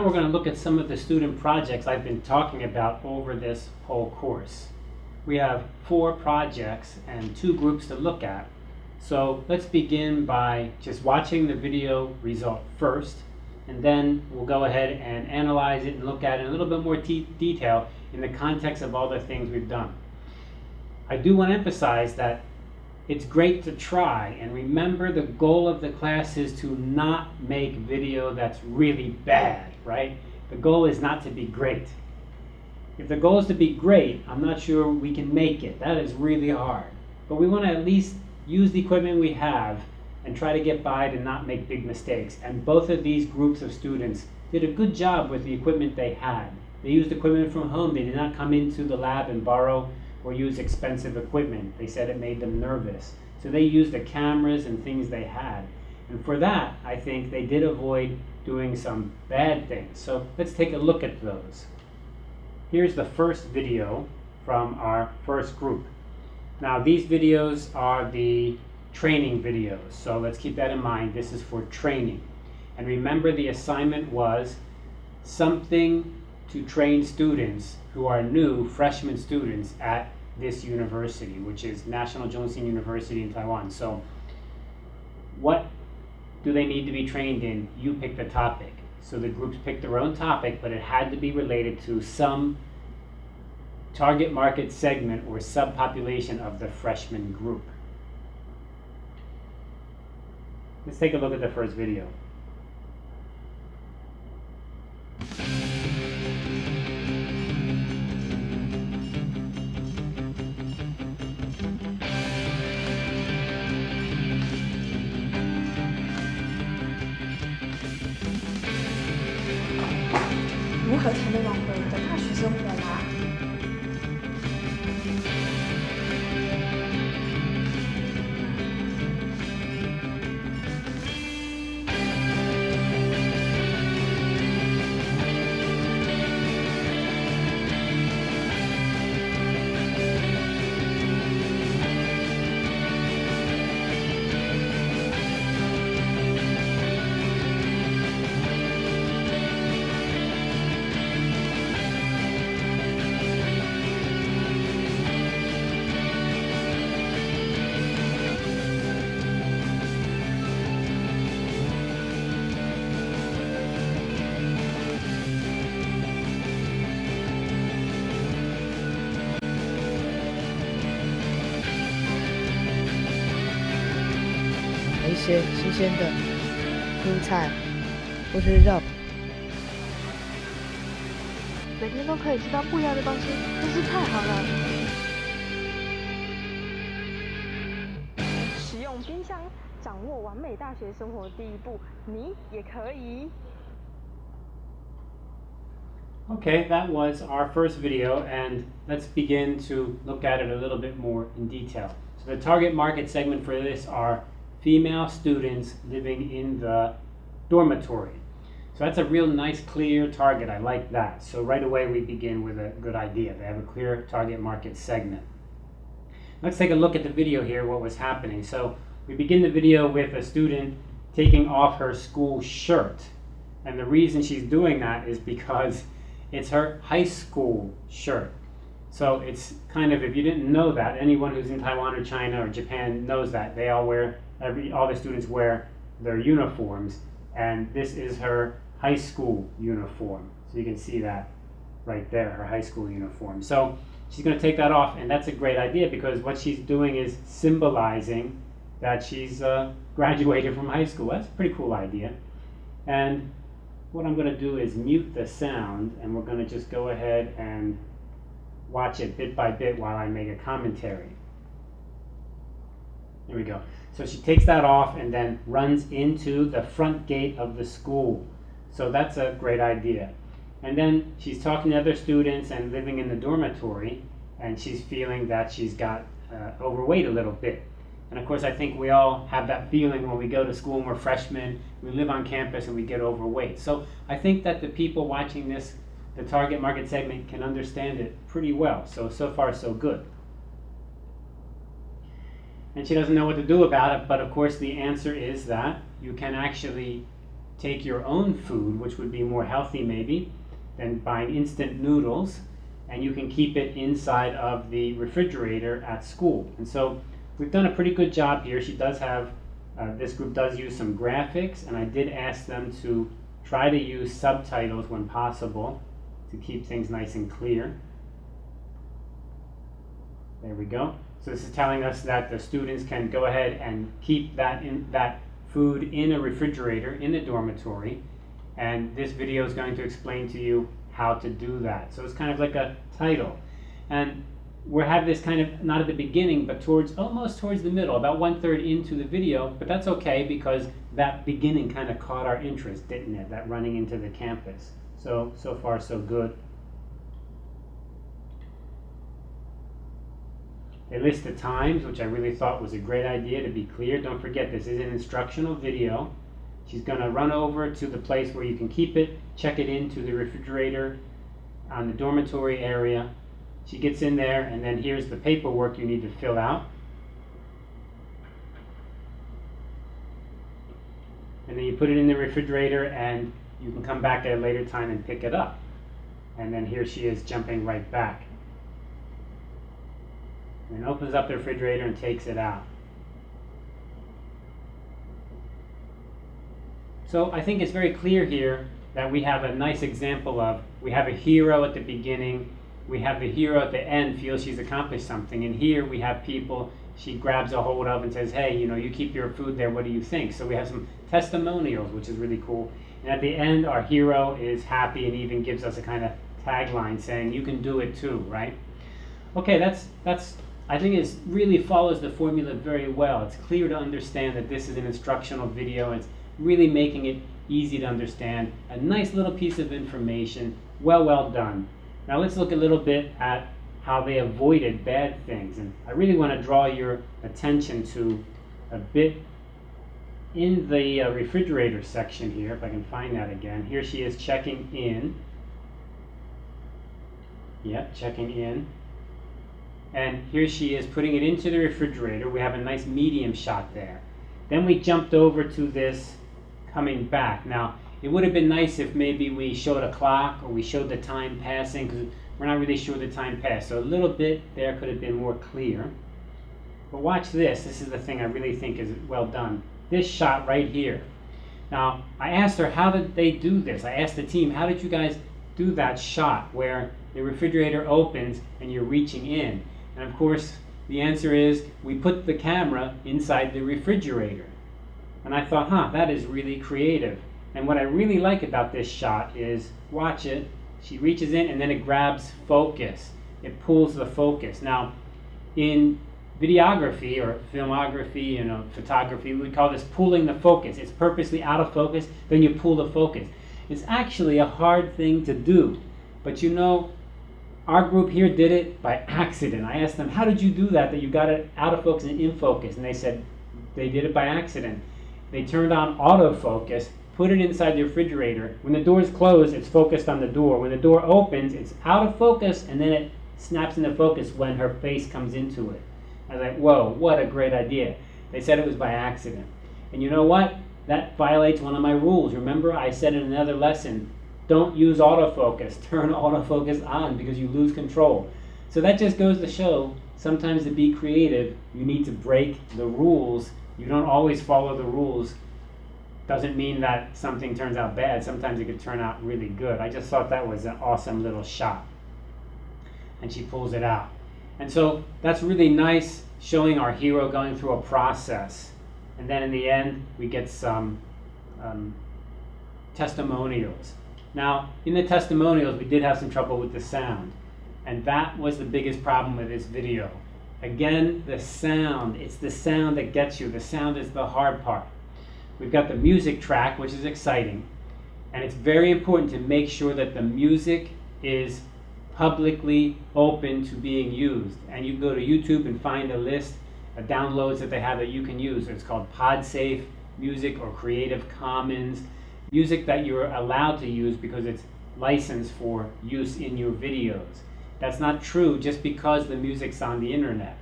Now we're going to look at some of the student projects I've been talking about over this whole course. We have four projects and two groups to look at. So let's begin by just watching the video result first, and then we'll go ahead and analyze it and look at it in a little bit more detail in the context of all the things we've done. I do want to emphasize that it's great to try and remember the goal of the class is to not make video that's really bad, right? The goal is not to be great. If the goal is to be great, I'm not sure we can make it. That is really hard. But we want to at least use the equipment we have and try to get by to not make big mistakes. And both of these groups of students did a good job with the equipment they had. They used equipment from home. They did not come into the lab and borrow or use expensive equipment. They said it made them nervous. So they used the cameras and things they had. And for that, I think they did avoid doing some bad things. So let's take a look at those. Here's the first video from our first group. Now these videos are the training videos. So let's keep that in mind. This is for training. And remember the assignment was something to train students who are new freshman students at this university, which is National Chung Hsing University in Taiwan. So what do they need to be trained in? You pick the topic. So the groups picked their own topic, but it had to be related to some target market segment or subpopulation of the freshman group. Let's take a look at the first video. 些新鲜的蔬菜或是肉。每天都可以吃到不一样的东西，真是太好了。使用冰箱，掌握完美大学生活第一步，你也可以。Okay, that was our first video, and let's begin to look at it a little bit more in detail. So the target market segment for this are female students living in the dormitory. So that's a real nice, clear target. I like that. So right away we begin with a good idea. They have a clear target market segment. Let's take a look at the video here, what was happening. So we begin the video with a student taking off her school shirt. And the reason she's doing that is because it's her high school shirt. So it's kind of, if you didn't know that, anyone who's in Taiwan or China or Japan knows that. They all wear every all the students wear their uniforms, and this is her high school uniform. So you can see that right there, her high school uniform. So she's going to take that off, and that's a great idea because what she's doing is symbolizing that she's uh, graduated from high school. That's a pretty cool idea. And what I'm going to do is mute the sound, and we're going to just go ahead and watch it bit by bit while I make a commentary. Here we go. So she takes that off and then runs into the front gate of the school. So that's a great idea. And then she's talking to other students and living in the dormitory, and she's feeling that she's got uh, overweight a little bit. And of course, I think we all have that feeling when we go to school and we're freshmen, we live on campus and we get overweight. So I think that the people watching this, the target market segment, can understand it pretty well. So, so far, so good and she doesn't know what to do about it. But of course, the answer is that you can actually take your own food, which would be more healthy maybe than buying instant noodles, and you can keep it inside of the refrigerator at school. And so we've done a pretty good job here. She does have, uh, this group does use some graphics, and I did ask them to try to use subtitles when possible to keep things nice and clear. There we go. So this is telling us that the students can go ahead and keep that in that food in a refrigerator in the dormitory. And this video is going to explain to you how to do that. So it's kind of like a title. And we have this kind of not at the beginning, but towards almost towards the middle, about one third into the video. But that's okay because that beginning kind of caught our interest, didn't it? That running into the campus. So so far so good. They list the times, which I really thought was a great idea to be clear. Don't forget, this is an instructional video. She's going to run over to the place where you can keep it, check it into the refrigerator on the dormitory area. She gets in there, and then here's the paperwork you need to fill out. And then you put it in the refrigerator, and you can come back at a later time and pick it up. And then here she is jumping right back and opens up the refrigerator and takes it out. So I think it's very clear here that we have a nice example of we have a hero at the beginning, we have the hero at the end feels she's accomplished something, and here we have people she grabs a hold of and says, hey, you know, you keep your food there, what do you think? So we have some testimonials, which is really cool. And at the end, our hero is happy and even gives us a kind of tagline saying, you can do it too, right? Okay, that's, that's I think it really follows the formula very well. It's clear to understand that this is an instructional video. It's really making it easy to understand. A nice little piece of information. Well, well done. Now let's look a little bit at how they avoided bad things. And I really want to draw your attention to a bit in the uh, refrigerator section here, if I can find that again. Here she is checking in. Yep, checking in. And here she is putting it into the refrigerator. We have a nice medium shot there. Then we jumped over to this coming back. Now, it would have been nice if maybe we showed a clock or we showed the time passing because we're not really sure the time passed. So a little bit there could have been more clear. But watch this. This is the thing I really think is well done. This shot right here. Now, I asked her, how did they do this? I asked the team, how did you guys do that shot where the refrigerator opens and you're reaching in? And of course, the answer is we put the camera inside the refrigerator. And I thought, huh, that is really creative. And what I really like about this shot is, watch it, she reaches in and then it grabs focus. It pulls the focus. Now, in videography or filmography, you know, photography, we call this pulling the focus. It's purposely out of focus, then you pull the focus. It's actually a hard thing to do. But you know, our group here did it by accident. I asked them, how did you do that, that you got it out of focus and in focus? And they said, they did it by accident. They turned on autofocus, put it inside the refrigerator. When the door is closed, it's focused on the door. When the door opens, it's out of focus, and then it snaps into focus when her face comes into it. I was like, whoa, what a great idea. They said it was by accident. And you know what? That violates one of my rules. Remember, I said in another lesson, don't use autofocus. Turn autofocus on because you lose control. So that just goes to show sometimes to be creative, you need to break the rules. You don't always follow the rules. Doesn't mean that something turns out bad. Sometimes it could turn out really good. I just thought that was an awesome little shot. And she pulls it out. And so that's really nice showing our hero going through a process. And then in the end, we get some um, testimonials. Now, in the testimonials, we did have some trouble with the sound. And that was the biggest problem with this video. Again, the sound. It's the sound that gets you. The sound is the hard part. We've got the music track, which is exciting. And it's very important to make sure that the music is publicly open to being used. And you go to YouTube and find a list of downloads that they have that you can use. It's called PodSafe Music or Creative Commons music that you're allowed to use because it's licensed for use in your videos. That's not true just because the music's on the internet.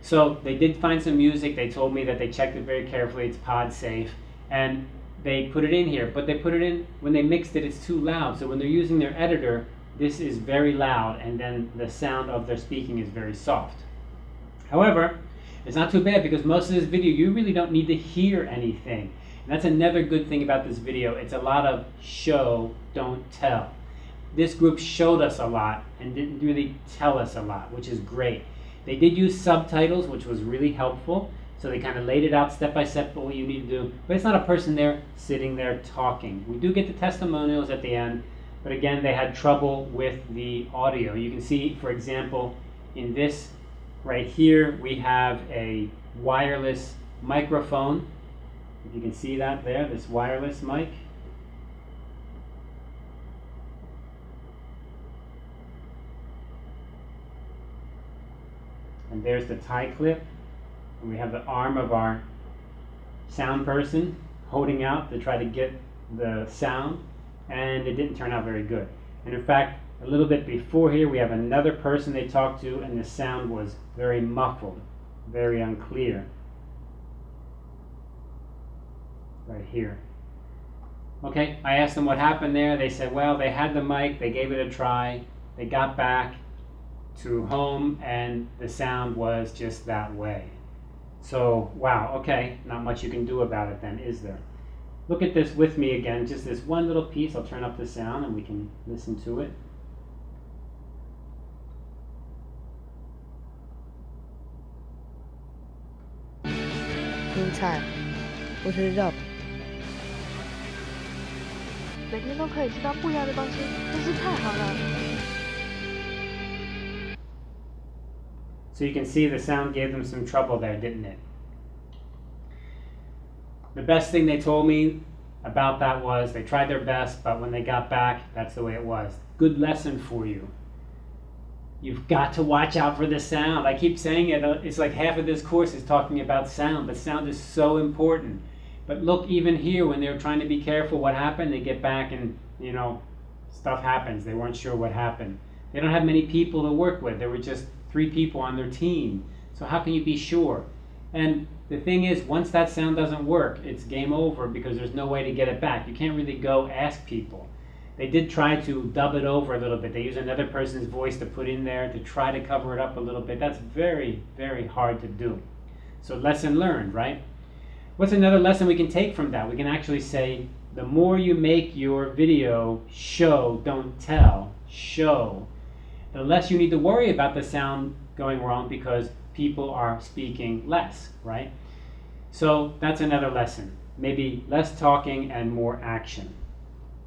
So they did find some music. They told me that they checked it very carefully. It's pod safe. And they put it in here, but they put it in when they mixed it, it's too loud. So when they're using their editor, this is very loud, and then the sound of their speaking is very soft. However, it's not too bad because most of this video, you really don't need to hear anything. That's another good thing about this video. It's a lot of show, don't tell. This group showed us a lot and didn't really tell us a lot, which is great. They did use subtitles, which was really helpful. So they kind of laid it out step by step what you need to do. But it's not a person there sitting there talking. We do get the testimonials at the end, but again, they had trouble with the audio. You can see, for example, in this right here, we have a wireless microphone. If you can see that there, this wireless mic. And there's the tie clip. And we have the arm of our sound person holding out to try to get the sound. And it didn't turn out very good. And in fact, a little bit before here, we have another person they talked to, and the sound was very muffled, very unclear. right here. Okay, I asked them what happened there. They said, well, they had the mic, they gave it a try, they got back to home, and the sound was just that way. So, wow, okay, not much you can do about it then, is there? Look at this with me again, just this one little piece. I'll turn up the sound and we can listen to it. Meantime, what is up? 每天都可以吃到不一样的东西，真是太好了。 So you can see the sound gave them some trouble there, didn't it? The best thing they told me about that was they tried their best, but when they got back, that's the way it was. Good lesson for you. You've got to watch out for the sound. I keep saying it, uh, it's like half of this course is talking about sound, but sound is so important. But look, even here, when they were trying to be careful, what happened? They get back and, you know, stuff happens. They weren't sure what happened. They don't have many people to work with. There were just three people on their team. So how can you be sure? And the thing is, once that sound doesn't work, it's game over because there's no way to get it back. You can't really go ask people. They did try to dub it over a little bit. They use another person's voice to put in there to try to cover it up a little bit. That's very, very hard to do. So lesson learned, right? What's another lesson we can take from that? We can actually say, the more you make your video show, don't tell, show, the less you need to worry about the sound going wrong because people are speaking less, right? So that's another lesson. Maybe less talking and more action.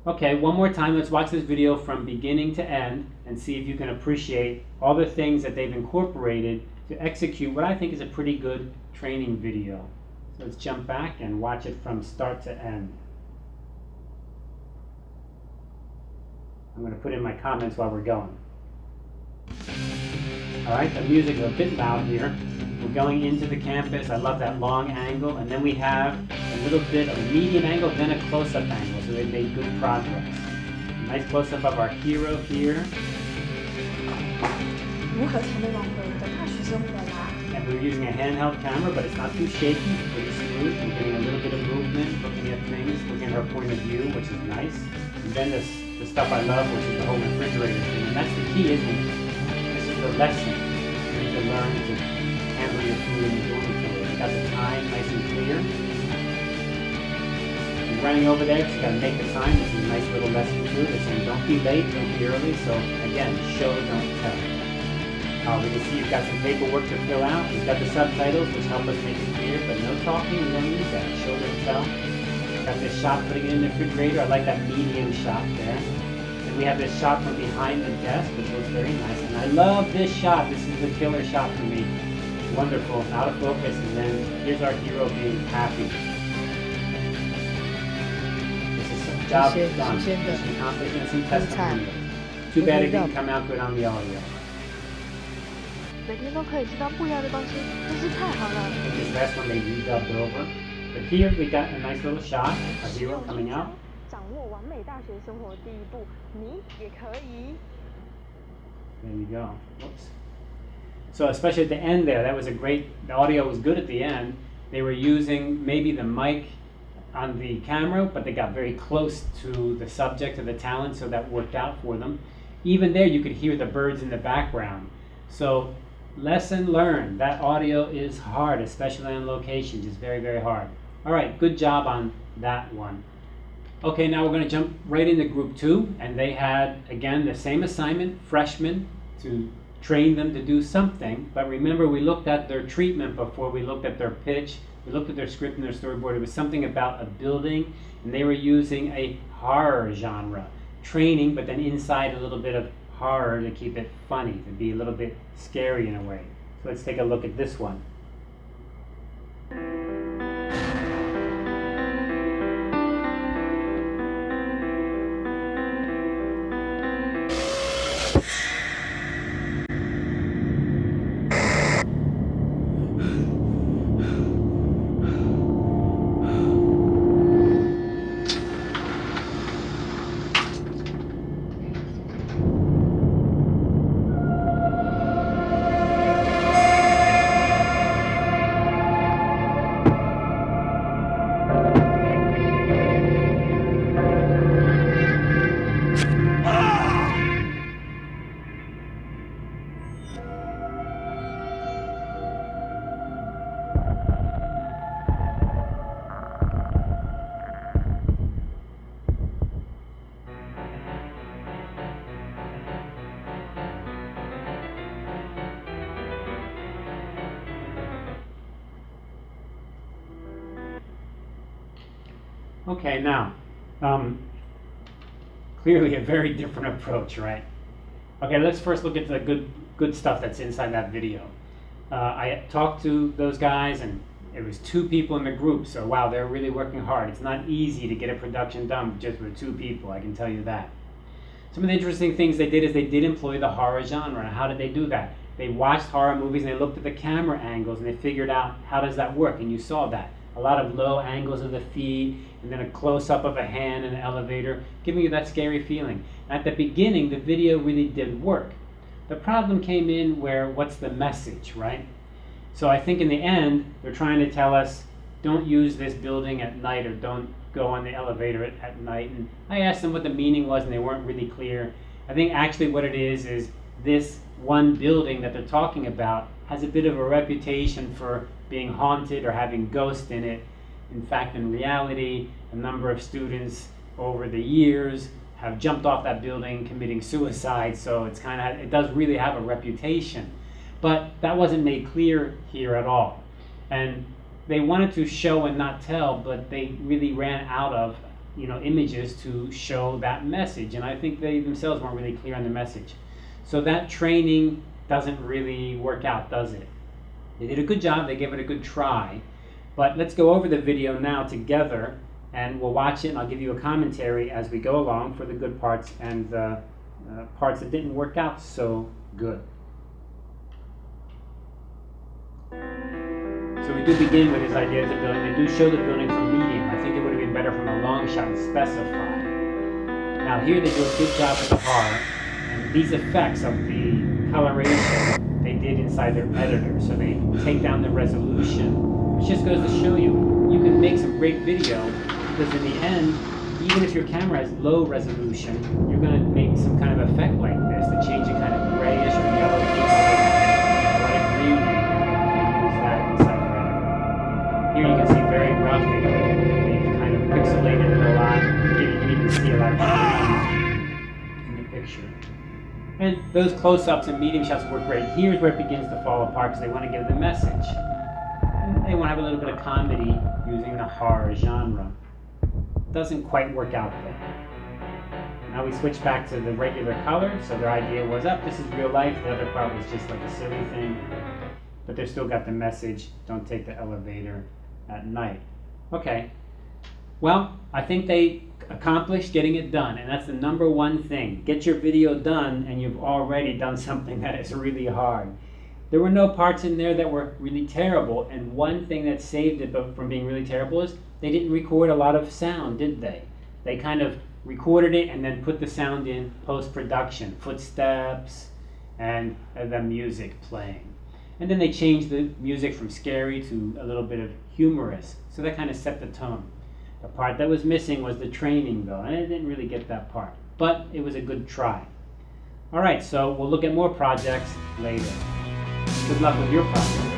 Okay, one more time, let's watch this video from beginning to end and see if you can appreciate all the things that they've incorporated to execute what I think is a pretty good training video. So let's jump back and watch it from start to end. I'm going to put in my comments while we're going. All right, the music is a bit loud here. We're going into the campus. I love that long angle. And then we have a little bit of a medium angle, then a close-up angle. So they made good progress. Nice close-up of our hero here. 如何才能挽回我的大学生活啦？ And we're using a handheld camera, but it's not too shaky. It's pretty smooth. We're getting a little bit of movement, looking at things, looking at her point of view, which is nice. And then this, the stuff I love, which is the whole refrigerator thing. And that's the key, isn't it? This is the lesson. You need to learn to handle your food and your dormitory. You got the time nice and clear. Running over there, just gotta make the time. This is a nice little lesson too. They're saying don't be late, don't be early. So again, show, don't tell. Uh, we can see you've got some paperwork to fill out. We've got the subtitles, which help us make it clear, but no talking. We don't need that. Show, don't tell. Got this shot putting it in the refrigerator. I like that medium shot there. And we have this shot from behind the desk, which looks very nice. And I love this shot. This is the killer shot for me. Wonderful. Out of focus, and then here's our hero being happy. This is some job done. appreciate the Mission accomplished and some testimonials. Too bad it didn't come out good on the audio. 每天都可以吃到不一样的东西，真是太好了。 I think this last one they redubbed over. But here we got a nice little shot, a hero coming out. 掌握完美大学生活的第一步，你也可以。 There you go. Whoops. So especially at the end there, that was a great. The audio was good at the end. They were using maybe the mic on the camera, but they got very close to the subject of the talent, so that worked out for them. Even there, you could hear the birds in the background. So, lesson learned. That audio is hard, especially on locations. It's very, very hard. All right, good job on that one. Okay, now we're going to jump right into group two, and they had, again, the same assignment, freshmen, to train them to do something. But remember, we looked at their treatment before we looked at their pitch. We looked at their script and their storyboard. It was something about a building, and they were using a horror genre training, but then inside a little bit of horror to keep it funny, to be a little bit scary in a way. So let's take a look at this one. Okay, now, um, clearly a very different approach, right? Okay, let's first look at the good good stuff that's inside that video. Uh, I talked to those guys, and it was two people in the group. So wow, they're really working hard. It's not easy to get a production done just with two people. I can tell you that. Some of the interesting things they did is they did employ the horror genre. How did they do that? They watched horror movies and they looked at the camera angles and they figured out how does that work. And you saw that a lot of low angles of the feet, and then a close up of a hand in an elevator, giving you that scary feeling. At the beginning, the video really did work. The problem came in where what's the message, right? So I think in the end, they're trying to tell us don't use this building at night or don't go on the elevator at, at night. And I asked them what the meaning was, and they weren't really clear. I think actually what it is is this one building that they're talking about has a bit of a reputation for being haunted or having ghosts in it. In fact, in reality, a number of students over the years have jumped off that building committing suicide, so it's kind of it does really have a reputation. But that wasn't made clear here at all. And they wanted to show and not tell, but they really ran out of you know images to show that message. And I think they themselves weren't really clear on the message. So that training doesn't really work out, does it? They did a good job, they gave it a good try. But let's go over the video now together and we'll watch it and I'll give you a commentary as we go along for the good parts and the uh, parts that didn't work out so good. So we do begin with his idea of the building. They do show the building from medium. I think it would have been better from a long shot and specify. Now here they do a good job with the horror. And these effects of the coloration inside their editor. So they take down the resolution, which just goes to show you, you can make some great video because in the end, even if your camera has low resolution, you're going to make some kind of effect like this to change And those close-ups and medium shots work great. Here's where it begins to fall apart because they want to give the message. And they want to have a little bit of comedy using the horror genre. Doesn't quite work out there. Now we switch back to the regular color, so their idea was up, oh, this is real life. The other part was just like a silly thing. But they've still got the message, don't take the elevator at night. Okay. Well, I think they accomplished getting it done. And that's the number one thing. Get your video done and you've already done something that is really hard. There were no parts in there that were really terrible. And one thing that saved it from being really terrible is they didn't record a lot of sound, did they? They kind of recorded it and then put the sound in post-production. Footsteps and the music playing. And then they changed the music from scary to a little bit of humorous. So that kind of set the tone. The part that was missing was the training though, and I didn't really get that part. But it was a good try. Alright, so we'll look at more projects later. Good luck with your project.